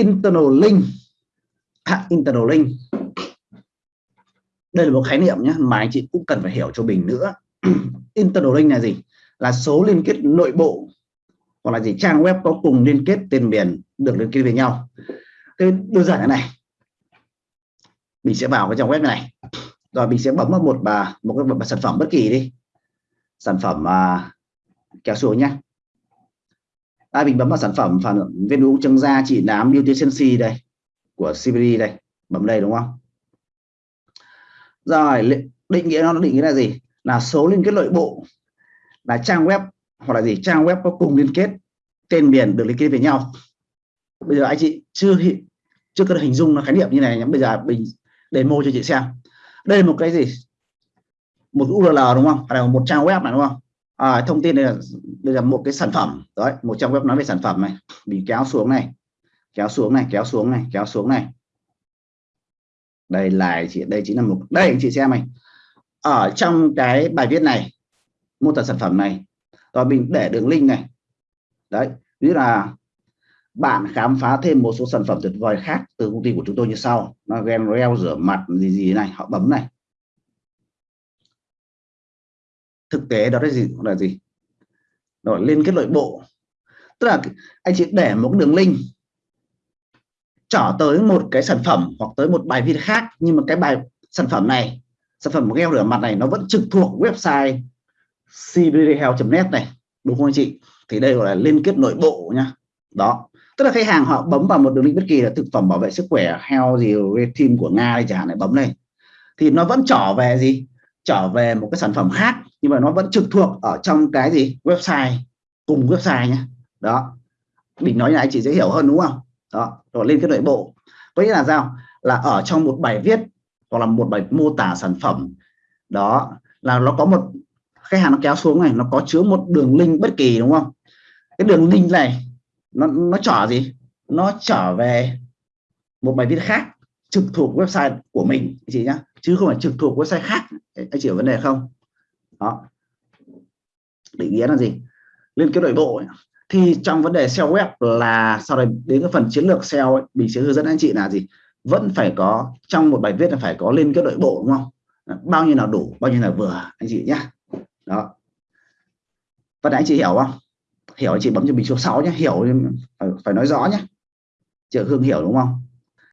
internal link. À, internal link. Đây là một khái niệm nhé mà anh chị cũng cần phải hiểu cho mình nữa. Internal link là gì? Là số liên kết nội bộ hoặc là gì trang web có cùng liên kết tên miền được liên kết với nhau. Thế đơn giản thế này. Mình sẽ vào cái trang web này rồi mình sẽ bấm vào một bà một cái một sản phẩm bất kỳ đi. Sản phẩm à, kéo xuống nhé à, mình bấm vào sản phẩm phản viên u trắng da trị nám beauty sensi đây của CBD đây bấm đây đúng không? Rồi định nghĩa nó định nghĩa là gì? Là số liên kết nội bộ là trang web hoặc là gì? Trang web có cùng liên kết tên miền được liên kết với nhau. Bây giờ anh chị chưa chưa có hình dung nó khái niệm như này bây giờ mình demo cho chị xem. Đây là một cái gì? Một URL đúng không? Đây là một trang web này đúng không? À, thông tin này là, đây là một cái sản phẩm. Đấy một trang web nói về sản phẩm này. Mình kéo xuống này. Kéo xuống này kéo xuống này kéo xuống này. Đây là chị đây chính là một đây anh chị xem này. Ở trong cái bài viết này mô tả sản phẩm này rồi mình để đường link này. Đấy ví là bạn khám phá thêm một số sản phẩm tuyệt vời khác từ công ty của chúng tôi như sau. Nó gen reo rửa mặt gì gì này họ bấm này. Thực tế đó là gì? Là gì? Rồi liên kết nội bộ. Tức là anh chị để một đường link trở tới một cái sản phẩm hoặc tới một bài viết khác, nhưng mà cái bài sản phẩm này, sản phẩm gel rửa mặt này nó vẫn trực thuộc website cbdhealth.net này, đúng không anh chị? Thì đây gọi là liên kết nội bộ nhá. Đó. Tức là khách hàng họ bấm vào một đường link bất kỳ là thực phẩm bảo vệ sức khỏe, health gì team của nga đây chẳng hạn này bấm này thì nó vẫn trở về gì? Trở về một cái sản phẩm khác, nhưng mà nó vẫn trực thuộc ở trong cái gì? Website, cùng website nhé đó. Mình nói này, chị dễ hiểu hơn đúng không? Đó, rồi lên cái nội bộ. Có nghĩa là sao? Là ở trong một bài viết hoặc là một bài mô tả sản phẩm, đó, là nó có một, khách hàng nó kéo xuống này, nó có chứa một đường link bất kỳ, đúng không? Cái đường link này, nó nó trở gì? Nó trở về một bài viết khác, trực thuộc website của mình, chị nhá. Chứ không phải trực thuộc website khác anh hiểu vấn đề không? Đó. Định nghĩa là gì? Liên kết nội bộ ấy. thì trong vấn đề SEO web là sau đây đến cái phần chiến lược SEO ấy, mình sẽ hướng dẫn anh chị là gì? Vẫn phải có trong một bài viết là phải có liên kết nội bộ đúng không? Bao nhiêu nào đủ bao nhiêu là vừa anh chị nhá. Đó. Và anh chị hiểu không? Hiểu anh chị bấm cho mình số 6 nhé hiểu phải nói rõ nhé chợ hương hiểu đúng không?